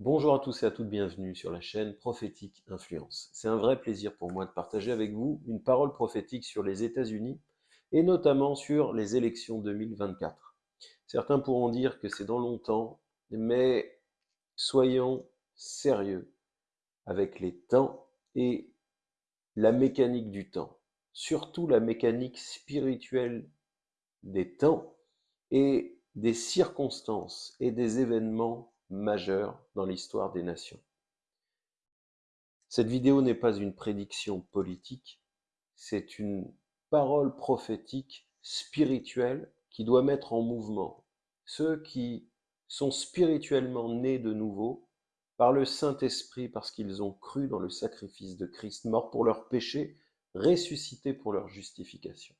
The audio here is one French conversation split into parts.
Bonjour à tous et à toutes, bienvenue sur la chaîne Prophétique Influence. C'est un vrai plaisir pour moi de partager avec vous une parole prophétique sur les États-Unis et notamment sur les élections 2024. Certains pourront dire que c'est dans longtemps, mais soyons sérieux avec les temps et la mécanique du temps, surtout la mécanique spirituelle des temps et des circonstances et des événements majeur dans l'histoire des nations. Cette vidéo n'est pas une prédiction politique, c'est une parole prophétique spirituelle qui doit mettre en mouvement ceux qui sont spirituellement nés de nouveau par le Saint-Esprit parce qu'ils ont cru dans le sacrifice de Christ, mort pour leurs péchés, ressuscité pour leur justification.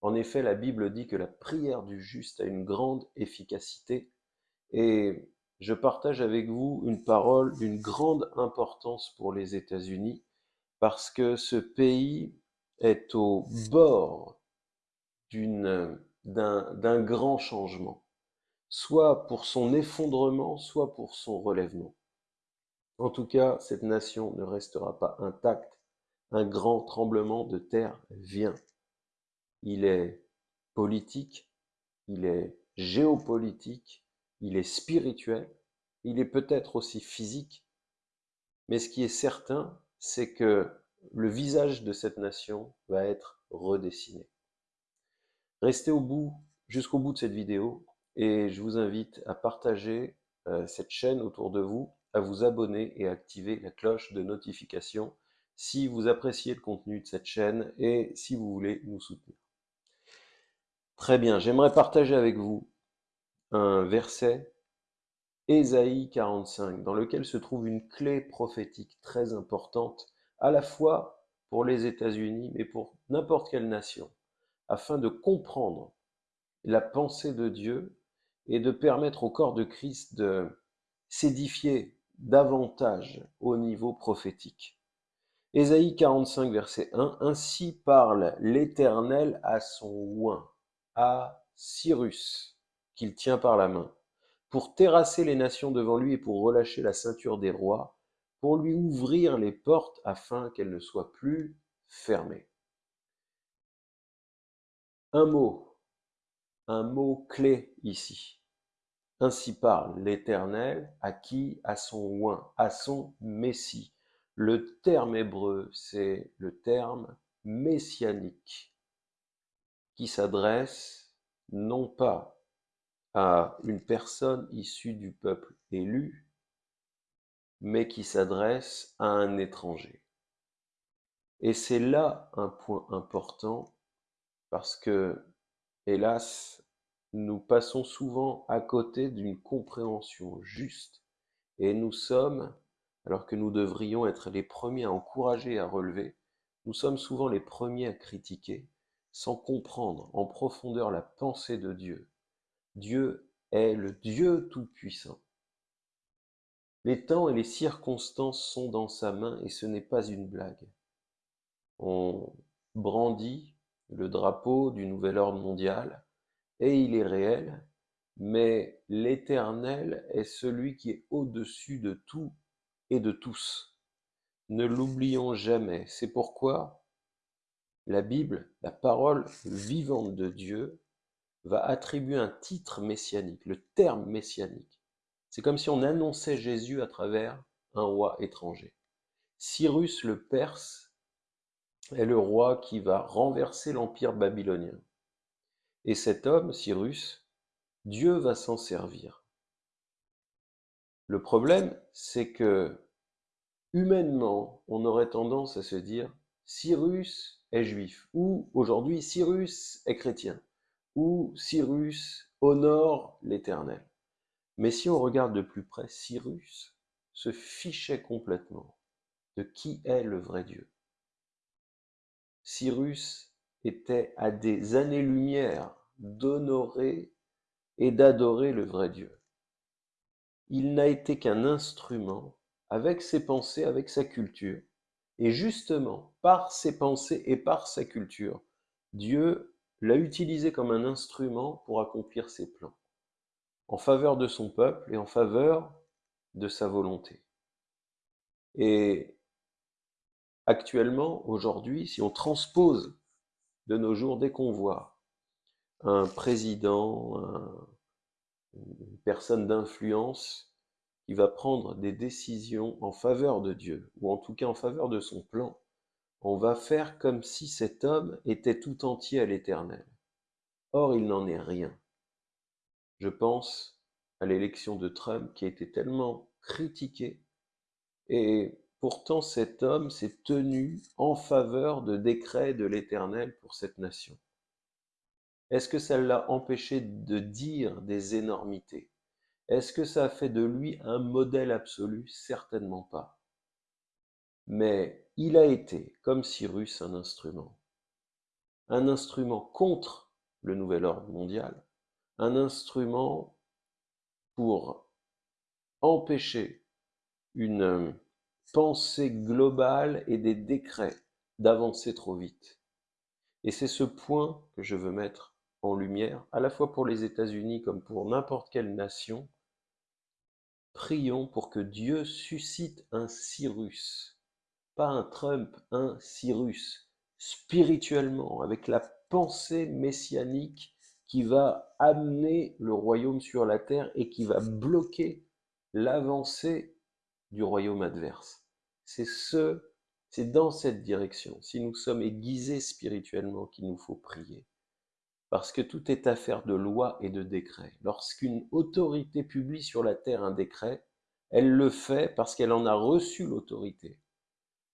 En effet, la Bible dit que la prière du juste a une grande efficacité et je partage avec vous une parole d'une grande importance pour les États-Unis, parce que ce pays est au bord d'un grand changement, soit pour son effondrement, soit pour son relèvement. En tout cas, cette nation ne restera pas intacte. Un grand tremblement de terre vient. Il est politique, il est géopolitique, il est spirituel, il est peut-être aussi physique, mais ce qui est certain, c'est que le visage de cette nation va être redessiné. Restez au bout, jusqu'au bout de cette vidéo, et je vous invite à partager euh, cette chaîne autour de vous, à vous abonner et à activer la cloche de notification si vous appréciez le contenu de cette chaîne et si vous voulez nous soutenir. Très bien, j'aimerais partager avec vous un verset, Ésaïe 45, dans lequel se trouve une clé prophétique très importante, à la fois pour les États-Unis, mais pour n'importe quelle nation, afin de comprendre la pensée de Dieu et de permettre au corps de Christ de s'édifier davantage au niveau prophétique. Ésaïe 45, verset 1, Ainsi parle l'Éternel à son oint, à Cyrus, qu'il tient par la main, pour terrasser les nations devant lui et pour relâcher la ceinture des rois, pour lui ouvrir les portes afin qu'elles ne soient plus fermées. Un mot, un mot clé ici. Ainsi parle l'Éternel à qui À son oint, à son Messie. Le terme hébreu, c'est le terme messianique, qui s'adresse non pas à une personne issue du peuple élu, mais qui s'adresse à un étranger. Et c'est là un point important parce que, hélas, nous passons souvent à côté d'une compréhension juste et nous sommes, alors que nous devrions être les premiers à encourager à relever, nous sommes souvent les premiers à critiquer sans comprendre en profondeur la pensée de Dieu Dieu est le Dieu Tout-Puissant. Les temps et les circonstances sont dans sa main et ce n'est pas une blague. On brandit le drapeau du nouvel ordre mondial et il est réel, mais l'Éternel est celui qui est au-dessus de tout et de tous. Ne l'oublions jamais. C'est pourquoi la Bible, la parole vivante de Dieu, va attribuer un titre messianique, le terme messianique. C'est comme si on annonçait Jésus à travers un roi étranger. Cyrus le Perse est le roi qui va renverser l'empire babylonien. Et cet homme, Cyrus, Dieu va s'en servir. Le problème, c'est que humainement, on aurait tendance à se dire Cyrus est juif ou aujourd'hui Cyrus est chrétien où Cyrus honore l'Éternel. Mais si on regarde de plus près, Cyrus se fichait complètement de qui est le vrai Dieu. Cyrus était à des années-lumière d'honorer et d'adorer le vrai Dieu. Il n'a été qu'un instrument avec ses pensées, avec sa culture. Et justement, par ses pensées et par sa culture, Dieu l'a utilisé comme un instrument pour accomplir ses plans, en faveur de son peuple et en faveur de sa volonté. Et actuellement, aujourd'hui, si on transpose de nos jours, dès qu'on voit un président, une personne d'influence qui va prendre des décisions en faveur de Dieu, ou en tout cas en faveur de son plan, on va faire comme si cet homme était tout entier à l'éternel. Or, il n'en est rien. Je pense à l'élection de Trump qui a été tellement critiquée, et pourtant cet homme s'est tenu en faveur de décrets de l'Éternel pour cette nation. Est-ce que ça l'a empêché de dire des énormités? Est-ce que ça a fait de lui un modèle absolu? Certainement pas. Mais il a été, comme Cyrus, un instrument. Un instrument contre le nouvel ordre mondial, un instrument pour empêcher une pensée globale et des décrets d'avancer trop vite. Et c'est ce point que je veux mettre en lumière, à la fois pour les États-Unis comme pour n'importe quelle nation, prions pour que Dieu suscite un Cyrus, pas un Trump, un Cyrus, spirituellement, avec la pensée messianique qui va amener le royaume sur la terre et qui va bloquer l'avancée du royaume adverse. C'est ce, c'est dans cette direction, si nous sommes aiguisés spirituellement, qu'il nous faut prier parce que tout est affaire de loi et de décret. Lorsqu'une autorité publie sur la terre un décret, elle le fait parce qu'elle en a reçu l'autorité.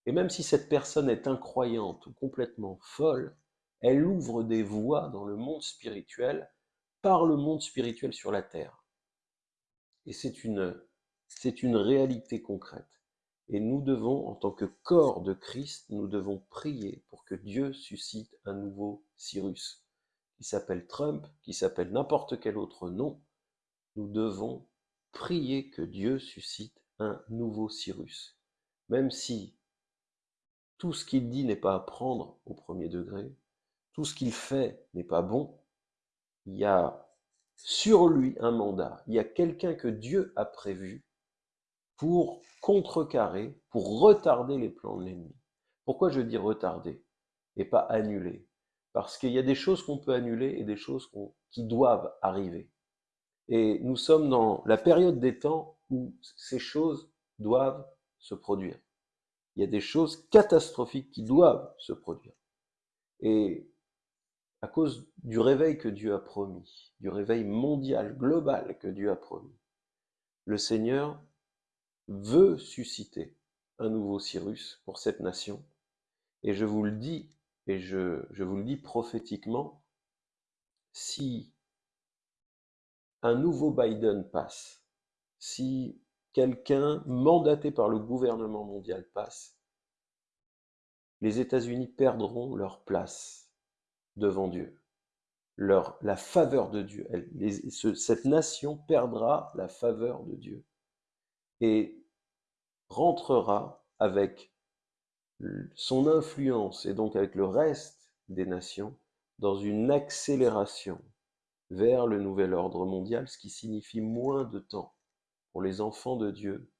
Et même si cette personne est incroyante ou complètement folle, elle ouvre des voies dans le monde spirituel par le monde spirituel sur la terre. Et c'est une, c'est une réalité concrète. Et nous devons, en tant que corps de Christ, nous devons prier pour que Dieu suscite un nouveau Cyrus qui s'appelle Trump, qui s'appelle n'importe quel autre nom, nous devons prier que Dieu suscite un nouveau Cyrus. Même si tout ce qu'il dit n'est pas à prendre au premier degré, tout ce qu'il fait n'est pas bon, il y a sur lui un mandat, il y a quelqu'un que Dieu a prévu pour contrecarrer, pour retarder les plans de l'ennemi. Pourquoi je dis retarder et pas annuler? Parce qu'il y a des choses qu'on peut annuler et des choses qui doivent arriver. Et nous sommes dans la période des temps où ces choses doivent se produire. Il y a des choses catastrophiques qui doivent se produire. Et à cause du réveil que Dieu a promis, du réveil mondial, global que Dieu a promis, le Seigneur veut susciter un nouveau Cyrus pour cette nation. Et je vous le dis et je, vous le dis prophétiquement, si un nouveau Biden passe, si quelqu'un mandaté par le gouvernement mondial passe, les États-Unis perdront leur place devant Dieu, leur, la faveur de Dieu. cette nation perdra la faveur de Dieu et rentrera avec son influence et donc avec le reste des nations dans une accélération vers le nouvel ordre mondial, ce qui signifie moins de temps pour les enfants de Dieu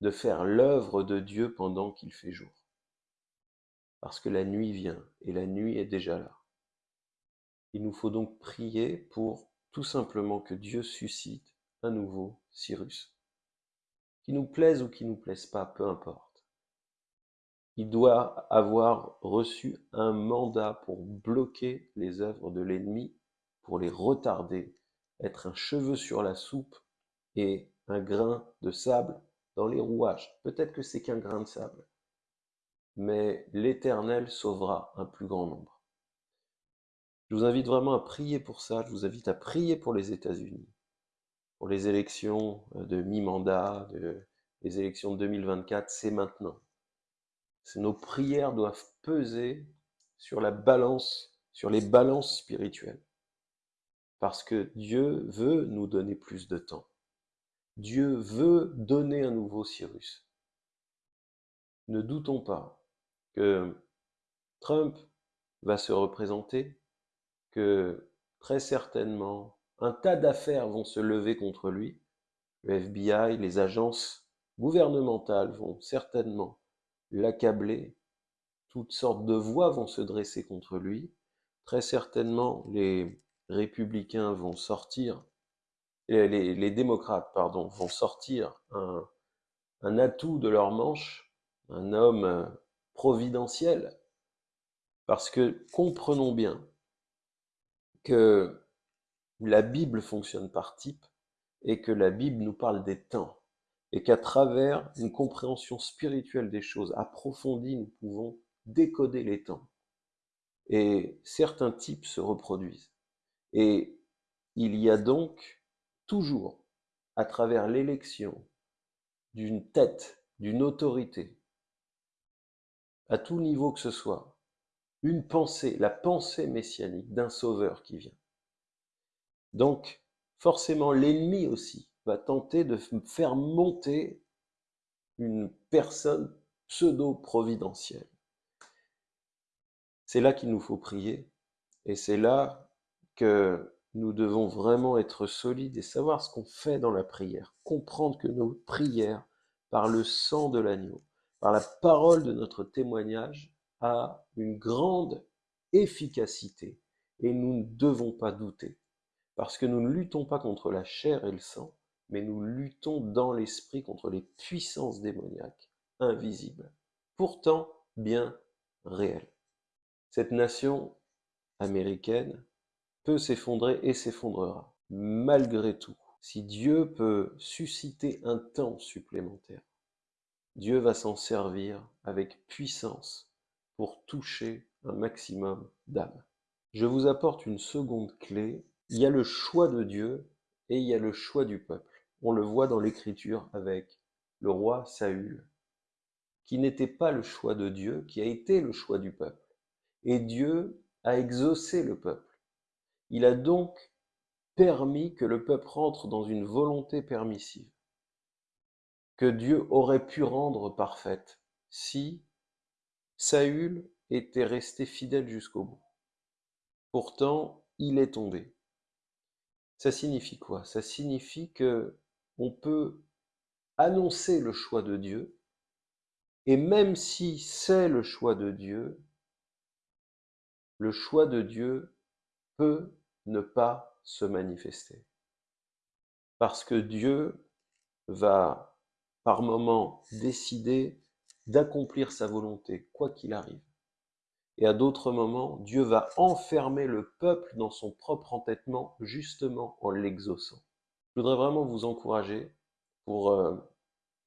de faire l'œuvre de Dieu pendant qu'il fait jour. Parce que la nuit vient et la nuit est déjà là. Il nous faut donc prier pour tout simplement que Dieu suscite un nouveau Cyrus. Qui nous plaise ou qui nous plaise pas, peu importe il doit avoir reçu un mandat pour bloquer les œuvres de l'ennemi, pour les retarder, être un cheveu sur la soupe et un grain de sable dans les rouages. Peut-être que c'est qu'un grain de sable, mais l'Éternel sauvera un plus grand nombre. Je vous invite vraiment à prier pour ça, je vous invite à prier pour les États-Unis, pour les élections de mi-mandat, les élections de 2024, c'est maintenant nos prières doivent peser sur la balance, sur les balances spirituelles. Parce que Dieu veut nous donner plus de temps. Dieu veut donner un nouveau Cyrus. Ne doutons pas que Trump va se représenter, que très certainement un tas d'affaires vont se lever contre lui, le FBI, les agences gouvernementales vont certainement l'accabler, toutes sortes de voix vont se dresser contre lui, très certainement les républicains vont sortir, les, démocrates, pardon, vont sortir un, un atout de leur manche, un homme euh, providentiel, parce que comprenons bien que la Bible fonctionne par type et que la Bible nous parle des temps et qu'à travers une compréhension spirituelle des choses approfondie, nous pouvons décoder les temps. Et certains types se reproduisent. Et il y a donc toujours, à travers l'élection d'une tête, d'une autorité, à tout niveau que ce soit, une pensée, la pensée messianique d'un sauveur qui vient. Donc, forcément, l'ennemi aussi va tenter de faire monter une personne pseudo-providentielle. C'est là qu'il nous faut prier, et c'est là que nous devons vraiment être solides et savoir ce qu'on fait dans la prière, comprendre que nos prières, par le sang de l'agneau, par la parole de notre témoignage, a une grande efficacité, et nous ne devons pas douter. Parce que nous ne luttons pas contre la chair et le sang, mais nous luttons dans l'esprit contre les puissances démoniaques, invisibles, pourtant bien réelles. Cette nation américaine peut s'effondrer et s'effondrera. Malgré tout, si Dieu peut susciter un temps supplémentaire, Dieu va s'en servir avec puissance pour toucher un maximum d'âmes. Je vous apporte une seconde clé il y a le choix de Dieu et il y a le choix du peuple. On le voit dans l'Écriture avec le roi Saül, qui n'était pas le choix de Dieu, qui a été le choix du peuple. Et Dieu a exaucé le peuple. Il a donc permis que le peuple rentre dans une volonté permissive, que Dieu aurait pu rendre parfaite si Saül était resté fidèle jusqu'au bout. Pourtant, il est tombé. Ça signifie quoi? Ça signifie que on peut annoncer le choix de Dieu, et même si c'est le choix de Dieu, le choix de Dieu peut ne pas se manifester. Parce que Dieu va par moments décider d'accomplir sa volonté, quoi qu'il arrive. Et à d'autres moments, Dieu va enfermer le peuple dans son propre entêtement, justement en l'exaucant. Je voudrais vraiment vous encourager pour euh,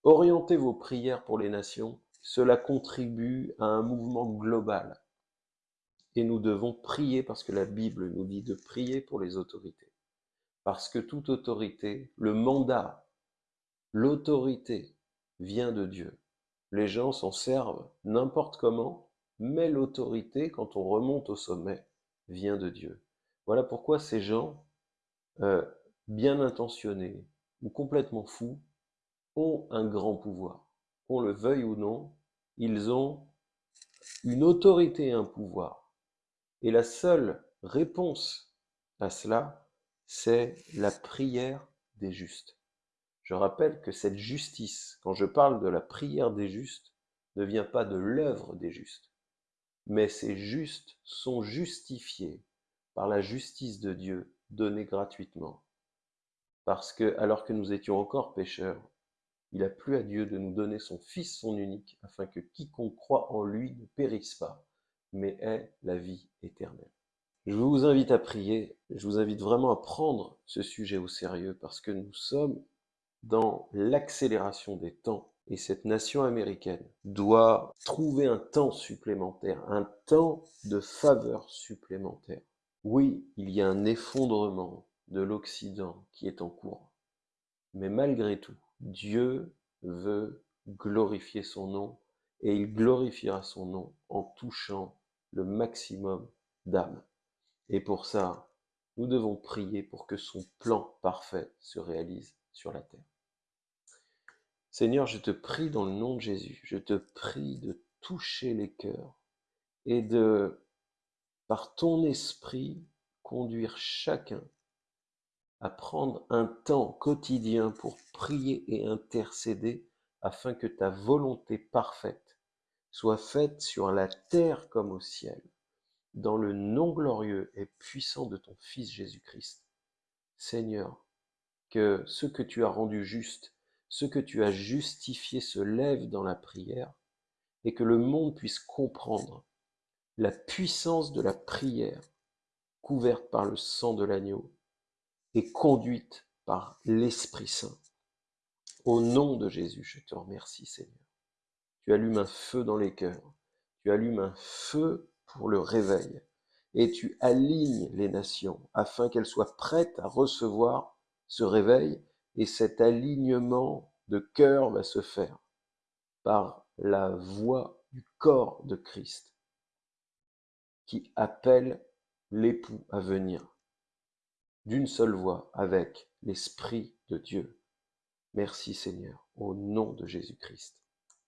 orienter vos prières pour les nations. Cela contribue à un mouvement global. Et nous devons prier parce que la Bible nous dit de prier pour les autorités. Parce que toute autorité, le mandat, l'autorité vient de Dieu. Les gens s'en servent n'importe comment mais l'autorité, quand on remonte au sommet, vient de Dieu. Voilà pourquoi ces gens, euh, bien intentionnés ou complètement fous, ont un grand pouvoir. Qu'on le veuille ou non, ils ont une autorité et un pouvoir. Et la seule réponse à cela, c'est la prière des justes. Je rappelle que cette justice, quand je parle de la prière des justes, ne vient pas de l'œuvre des justes, mais ces justes sont justifiés par la justice de Dieu donnée gratuitement. Parce que, alors que nous étions encore pécheurs, il a plu à Dieu de nous donner son Fils, son unique, afin que quiconque croit en lui ne périsse pas, mais ait la vie éternelle. Je vous invite à prier, je vous invite vraiment à prendre ce sujet au sérieux, parce que nous sommes dans l'accélération des temps et cette nation américaine doit trouver un temps supplémentaire, un temps de faveur supplémentaire. Oui, il y a un effondrement de l'Occident qui est en cours. Mais malgré tout, Dieu veut glorifier son nom et il glorifiera son nom en touchant le maximum d'âmes. Et pour ça, nous devons prier pour que son plan parfait se réalise sur la terre. Seigneur, je te prie dans le nom de Jésus, je te prie de toucher les cœurs et de, par ton esprit, conduire chacun à prendre un temps quotidien pour prier et intercéder afin que ta volonté parfaite soit faite sur la terre comme au ciel, dans le nom glorieux et puissant de ton Fils Jésus-Christ. Seigneur, que ce que tu as rendu juste, ce que tu as justifié se lève dans la prière et que le monde puisse comprendre la puissance de la prière couverte par le sang de l'agneau et conduite par l'Esprit Saint. Au nom de Jésus, je te remercie Seigneur. Tu allumes un feu dans les cœurs, tu allumes un feu pour le réveil, et tu alignes les nations afin qu'elles soient prêtes à recevoir ce réveil, et cet alignement de cœur va se faire par la voix du corps de Christ qui appelle l'époux à venir d'une seule voix avec l'Esprit de Dieu. Merci Seigneur, au nom de Jésus-Christ.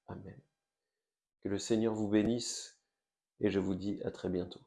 Amen. Que le Seigneur vous bénisse et je vous dis à très bientôt.